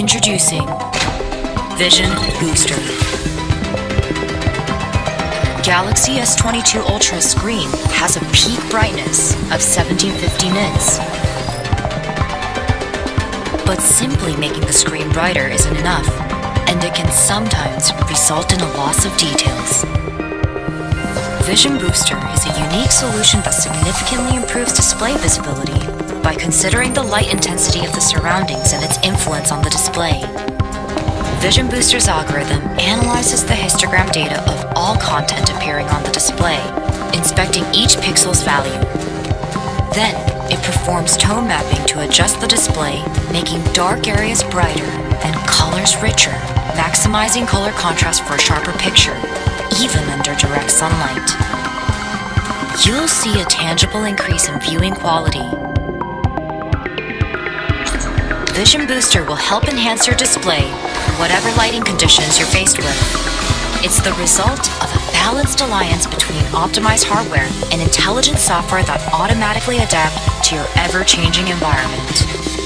Introducing Vision Booster. Galaxy S22 Ultra screen has a peak brightness of 1750 nits. But simply making the screen brighter isn't enough, and it can sometimes result in a loss of details. Vision Booster is a unique solution that significantly improves display visibility by considering the light intensity of the surroundings and its influence on the display. Vision Booster's algorithm analyzes the histogram data of all content appearing on the display, inspecting each pixel's value. Then, it performs tone mapping to adjust the display, making dark areas brighter and colors richer, maximizing color contrast for a sharper picture, even under direct sunlight. You'll see a tangible increase in viewing quality. Vision Booster will help enhance your display, whatever lighting conditions you're faced with. It's the result of a balanced alliance between optimized hardware and intelligent software that automatically adapt to your ever-changing environment.